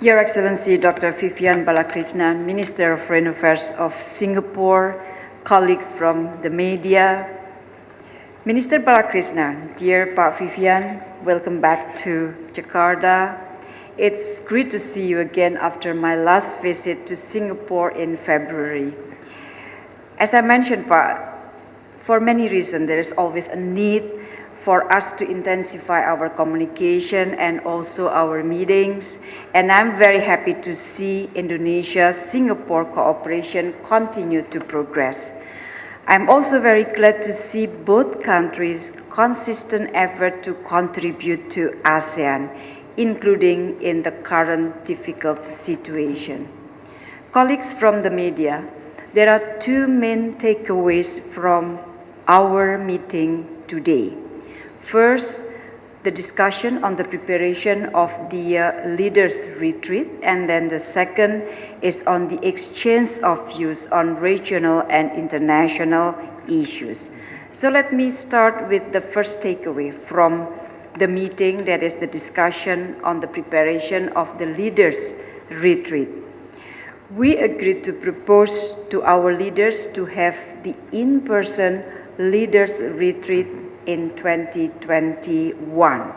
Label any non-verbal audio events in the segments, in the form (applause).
Your Excellency Dr. Vivian Balakrishnan, Minister of Foreign Affairs of Singapore, colleagues from the media, Minister Balakrishnan, dear Pak Vivian, welcome back to Jakarta. It's great to see you again after my last visit to Singapore in February. As I mentioned, for many reasons, there is always a need for us to intensify our communication and also our meetings. And I'm very happy to see Indonesia-Singapore cooperation continue to progress. I'm also very glad to see both countries' consistent effort to contribute to ASEAN, including in the current difficult situation. Colleagues from the media, there are two main takeaways from our meeting today. First, the discussion on the preparation of the uh, leaders retreat and then the second is on the exchange of views on regional and international issues. So let me start with the first takeaway from the meeting that is the discussion on the preparation of the leaders retreat. We agreed to propose to our leaders to have the in-person leaders retreat in 2021.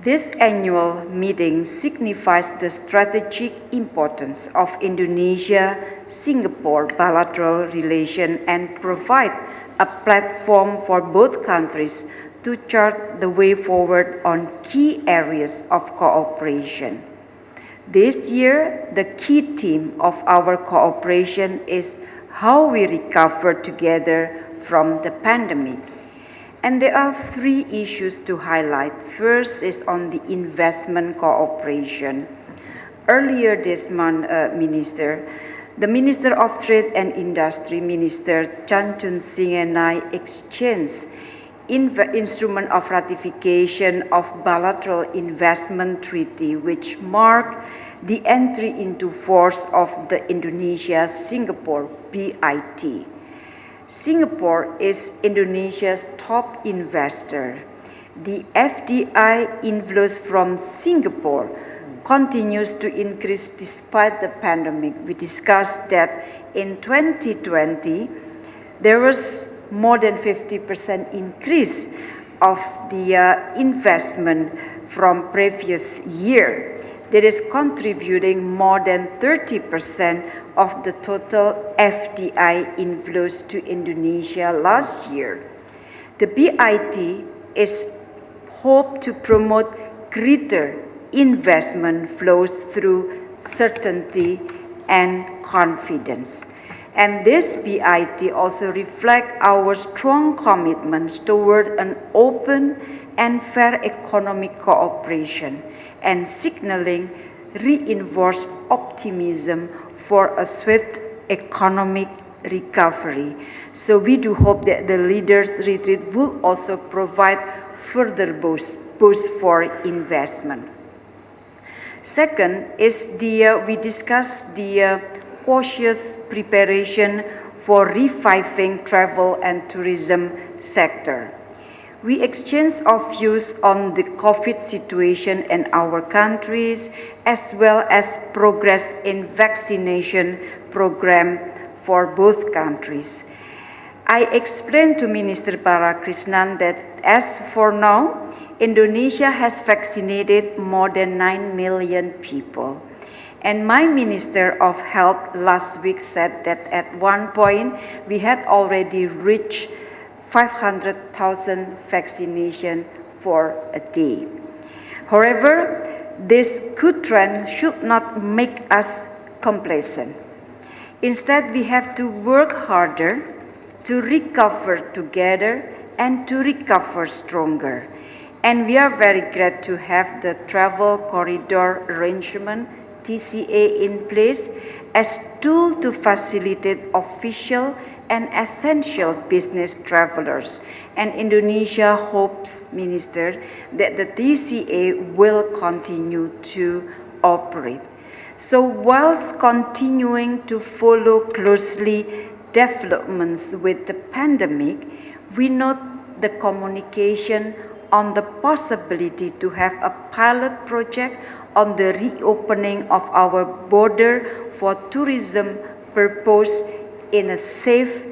This annual meeting signifies the strategic importance of Indonesia-Singapore bilateral relation and provide a platform for both countries to chart the way forward on key areas of cooperation. This year, the key theme of our cooperation is how we recover together from the pandemic. And there are three issues to highlight. First is on the investment cooperation. Earlier this month, uh, Minister, the Minister of Trade and Industry, Minister Chan Chun Sing and I exchanged instrument of ratification of bilateral investment treaty, which marked the entry into force of the Indonesia-Singapore BIT. Singapore is Indonesia's top investor. The FDI inflows from Singapore continues to increase despite the pandemic. We discussed that in 2020, there was more than 50% increase of the uh, investment from previous year that is contributing more than 30% of the total FDI inflows to Indonesia last year. The BIT is hoped to promote greater investment flows through certainty and confidence. And this BIT also reflects our strong commitments toward an open and fair economic cooperation and signaling reinforced optimism for a swift economic recovery. So we do hope that the leaders retreat will also provide further boost, boost for investment. Second is the, uh, we discussed the uh, cautious preparation for reviving travel and tourism sector. We exchange our views on the COVID situation in our countries as well as progress in vaccination program for both countries. I explained to Minister Balakrishnan that as for now, Indonesia has vaccinated more than 9 million people. And my Minister of Health last week said that at one point we had already reached 500,000 vaccination for a day. However, this good trend should not make us complacent. Instead, we have to work harder to recover together and to recover stronger. And we are very glad to have the travel corridor arrangement, TCA, in place as tool to facilitate official and essential business travelers. And Indonesia hopes, Minister, that the TCA will continue to operate. So whilst continuing to follow closely developments with the pandemic, we note the communication on the possibility to have a pilot project on the reopening of our border for tourism purpose in a safe,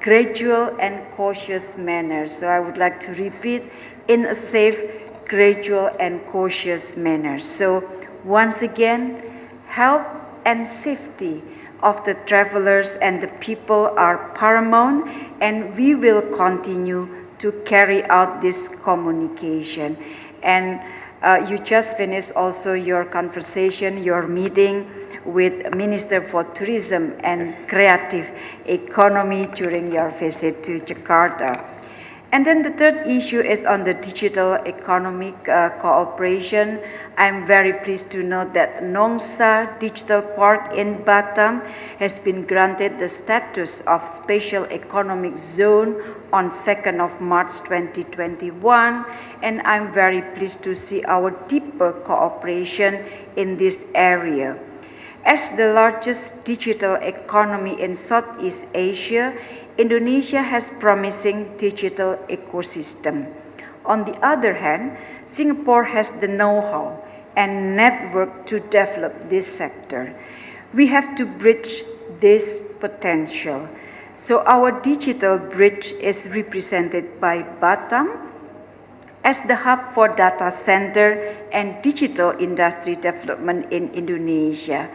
gradual and cautious manner. So I would like to repeat, in a safe, gradual and cautious manner. So once again, health and safety of the travelers and the people are paramount and we will continue to carry out this communication. And uh, you just finished also your conversation, your meeting with Minister for Tourism and Creative Economy during your visit to Jakarta. And then the third issue is on the digital economic uh, cooperation. I'm very pleased to note that Nongsa Digital Park in Batam has been granted the status of special economic zone on 2nd of March 2021 and I'm very pleased to see our deeper cooperation in this area. As the largest digital economy in Southeast Asia, Indonesia has promising digital ecosystem. On the other hand, Singapore has the know-how and network to develop this sector. We have to bridge this potential. So our digital bridge is represented by Batam as the hub for data center and digital industry development in Indonesia.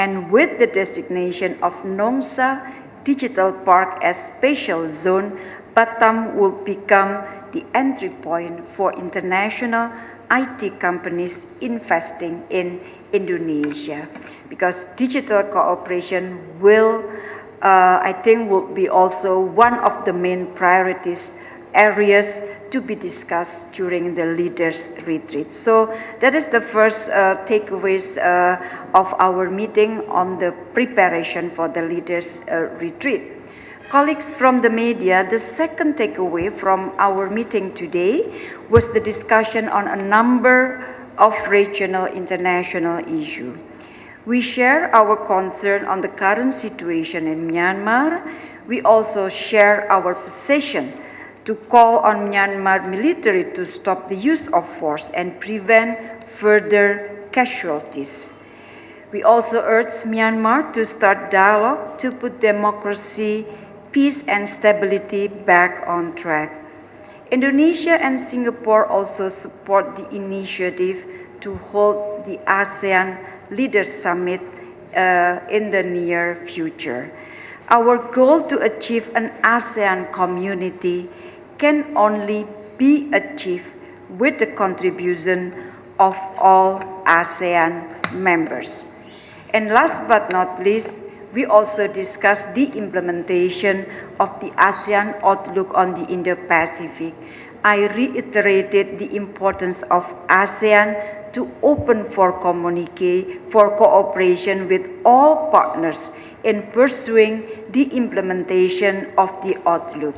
And with the designation of Nongsa digital park as special zone, Batam will become the entry point for international IT companies investing in Indonesia. Because digital cooperation will, uh, I think, will be also one of the main priorities areas to be discussed during the leaders retreat. So that is the first uh, takeaways uh, of our meeting on the preparation for the leaders uh, retreat. Colleagues from the media, the second takeaway from our meeting today was the discussion on a number of regional international issues. We share our concern on the current situation in Myanmar. We also share our position to call on Myanmar military to stop the use of force and prevent further casualties. We also urge Myanmar to start dialogue to put democracy, peace and stability back on track. Indonesia and Singapore also support the initiative to hold the ASEAN Leaders Summit uh, in the near future. Our goal to achieve an ASEAN community can only be achieved with the contribution of all ASEAN members. And last but not least, we also discussed the implementation of the ASEAN Outlook on the Indo-Pacific. I reiterated the importance of ASEAN to open for communicate for cooperation with all partners in pursuing the implementation of the Outlook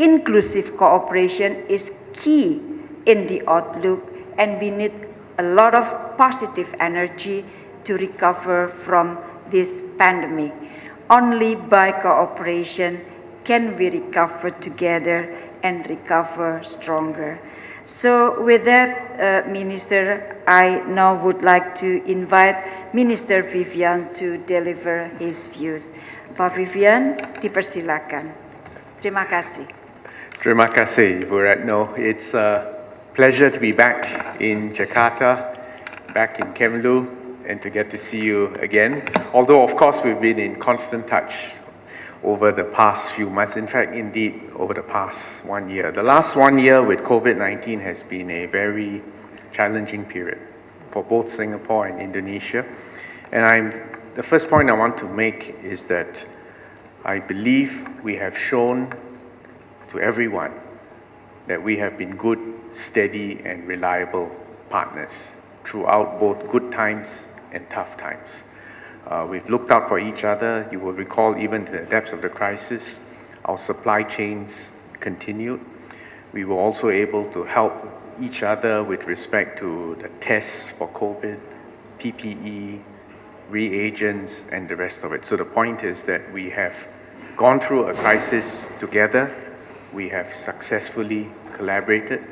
inclusive cooperation is key in the outlook and we need a lot of positive energy to recover from this pandemic. Only by cooperation can we recover together and recover stronger. So with that, uh, Minister, I now would like to invite Minister Vivian to deliver his views. Pak Vivian, dipersilakan. Terima kasih. Terima kasih, Bu Retno. It's a pleasure to be back in Jakarta, back in Kemlu, and to get to see you again. Although, of course, we've been in constant touch over the past few months. In fact, indeed, over the past one year. The last one year with COVID-19 has been a very challenging period for both Singapore and Indonesia. And I'm, the first point I want to make is that I believe we have shown to everyone that we have been good, steady, and reliable partners throughout both good times and tough times. Uh, we've looked out for each other. You will recall even to the depths of the crisis, our supply chains continued. We were also able to help each other with respect to the tests for COVID, PPE, reagents, and the rest of it. So the point is that we have gone through a crisis together we have successfully collaborated,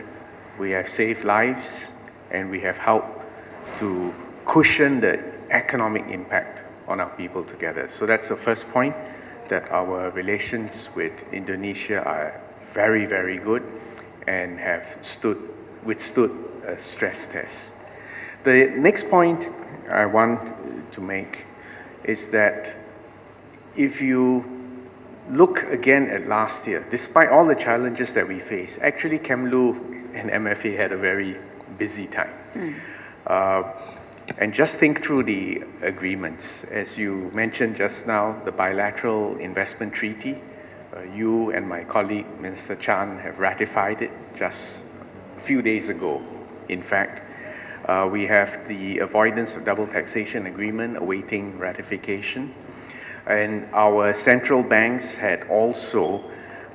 we have saved lives, and we have helped to cushion the economic impact on our people together. So that's the first point, that our relations with Indonesia are very, very good and have stood, withstood a stress test. The next point I want to make is that if you look again at last year, despite all the challenges that we face, actually Kemlu and MFA had a very busy time. Uh, and just think through the agreements. As you mentioned just now, the bilateral investment treaty, uh, you and my colleague, Minister Chan, have ratified it just a few days ago, in fact. Uh, we have the avoidance of double taxation agreement awaiting ratification. And our central banks had also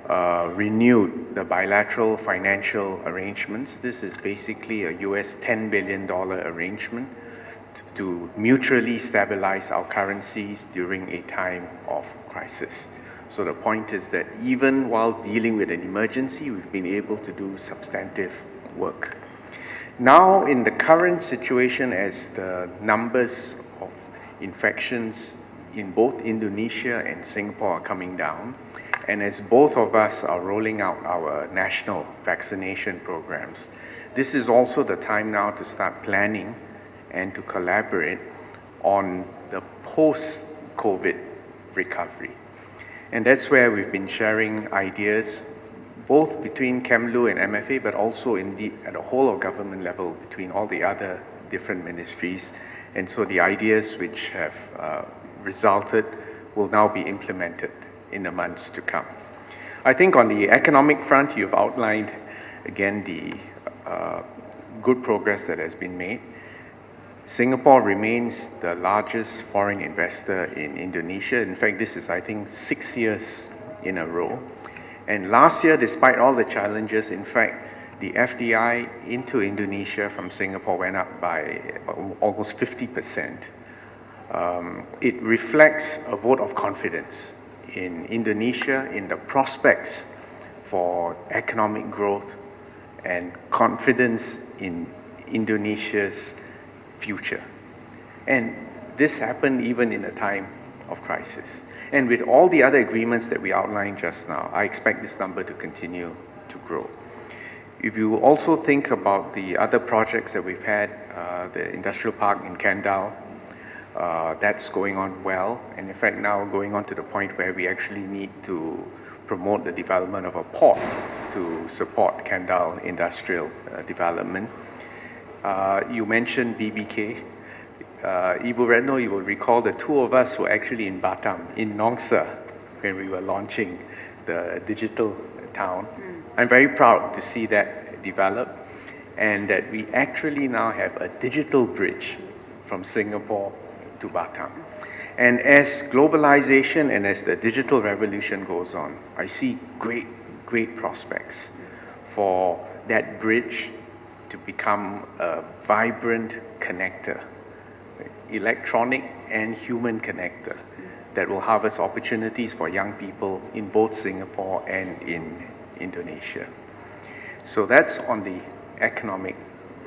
uh, renewed the bilateral financial arrangements. This is basically a US $10 billion arrangement to mutually stabilize our currencies during a time of crisis. So the point is that even while dealing with an emergency, we've been able to do substantive work. Now, in the current situation, as the numbers of infections in both Indonesia and Singapore are coming down, and as both of us are rolling out our national vaccination programs, this is also the time now to start planning and to collaborate on the post-COVID recovery. And that's where we've been sharing ideas both between KEMLU and MFA, but also indeed at a whole of government level between all the other different ministries. And so the ideas which have uh, resulted will now be implemented in the months to come. I think on the economic front, you've outlined again the uh, good progress that has been made. Singapore remains the largest foreign investor in Indonesia. In fact, this is, I think, six years in a row. And last year, despite all the challenges, in fact, the FDI into Indonesia from Singapore went up by almost 50%. Um, it reflects a vote of confidence in Indonesia, in the prospects for economic growth and confidence in Indonesia's future. And this happened even in a time of crisis. And with all the other agreements that we outlined just now, I expect this number to continue to grow. If you also think about the other projects that we've had, uh, the industrial park in Kendal, uh, that's going on well. And in fact, now going on to the point where we actually need to promote the development of a port to support Kendal industrial uh, development. Uh, you mentioned BBK uh, Ibu Retno, you will recall the two of us were actually in Batam, in Nongsa, when we were launching the digital town. Mm. I'm very proud to see that develop and that we actually now have a digital bridge from Singapore to Batam. And as globalization and as the digital revolution goes on, I see great, great prospects for that bridge to become a vibrant connector electronic and human connector that will harvest opportunities for young people in both Singapore and in Indonesia. So that's on the economic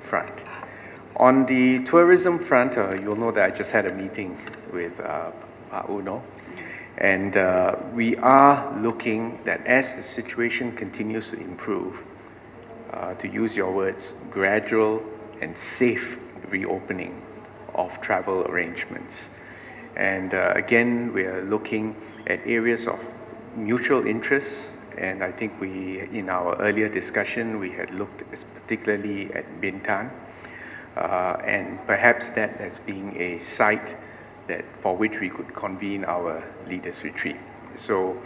front. On the tourism front, uh, you'll know that I just had a meeting with uh, Uno, and uh, we are looking that as the situation continues to improve, uh, to use your words, gradual and safe reopening of travel arrangements. And uh, again, we are looking at areas of mutual interest. And I think we, in our earlier discussion, we had looked particularly at Bintan. Uh, and perhaps that as being a site that for which we could convene our leaders retreat. So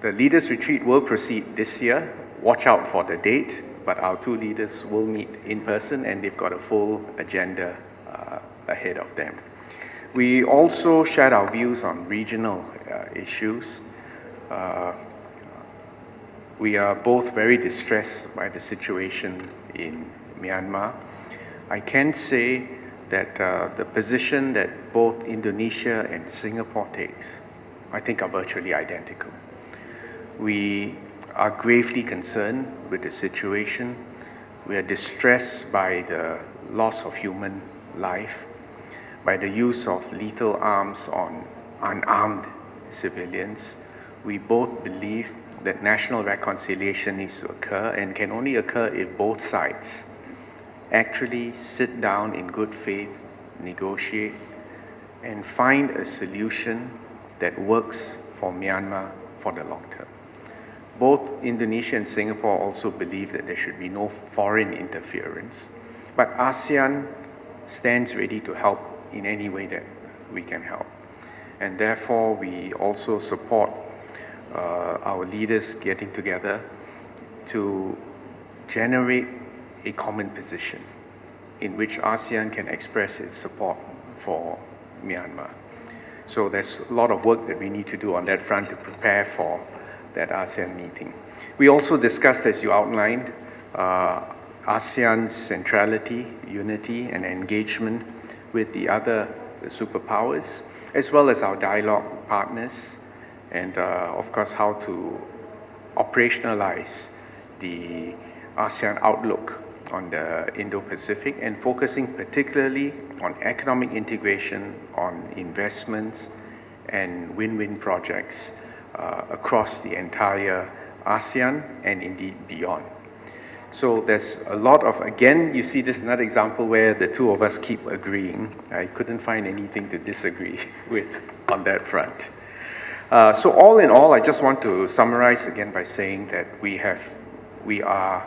the leaders retreat will proceed this year. Watch out for the date, but our two leaders will meet in person and they've got a full agenda uh, ahead of them. We also shared our views on regional uh, issues. Uh, we are both very distressed by the situation in Myanmar. I can say that uh, the position that both Indonesia and Singapore takes, I think are virtually identical. We are gravely concerned with the situation. We are distressed by the loss of human life by the use of lethal arms on unarmed civilians. We both believe that national reconciliation needs to occur and can only occur if both sides actually sit down in good faith, negotiate, and find a solution that works for Myanmar for the long term. Both Indonesia and Singapore also believe that there should be no foreign interference, but ASEAN stands ready to help in any way that we can help. And therefore, we also support uh, our leaders getting together to generate a common position in which ASEAN can express its support for Myanmar. So there's a lot of work that we need to do on that front to prepare for that ASEAN meeting. We also discussed, as you outlined, uh, ASEAN's centrality, unity, and engagement with the other superpowers, as well as our dialogue partners, and uh, of course, how to operationalize the ASEAN outlook on the Indo-Pacific and focusing particularly on economic integration, on investments, and win-win projects uh, across the entire ASEAN and indeed beyond. So there's a lot of, again, you see this another example where the two of us keep agreeing. I couldn't find anything to disagree (laughs) with on that front. Uh, so all in all, I just want to summarize again by saying that we have, we are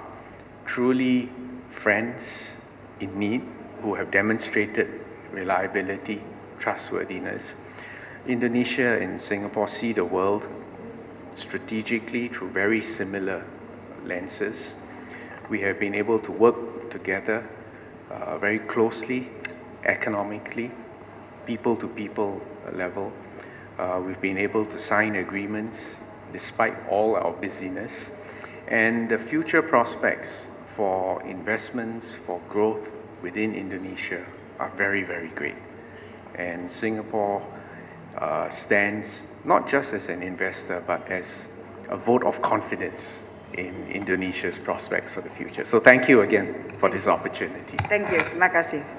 truly friends in need who have demonstrated reliability, trustworthiness. Indonesia and Singapore see the world strategically through very similar lenses. We have been able to work together uh, very closely, economically, people to people level. Uh, we've been able to sign agreements despite all our busyness. And the future prospects for investments, for growth within Indonesia are very, very great. And Singapore uh, stands not just as an investor, but as a vote of confidence in Indonesia's prospects for the future. So thank you again for this opportunity. Thank you. Terima kasih.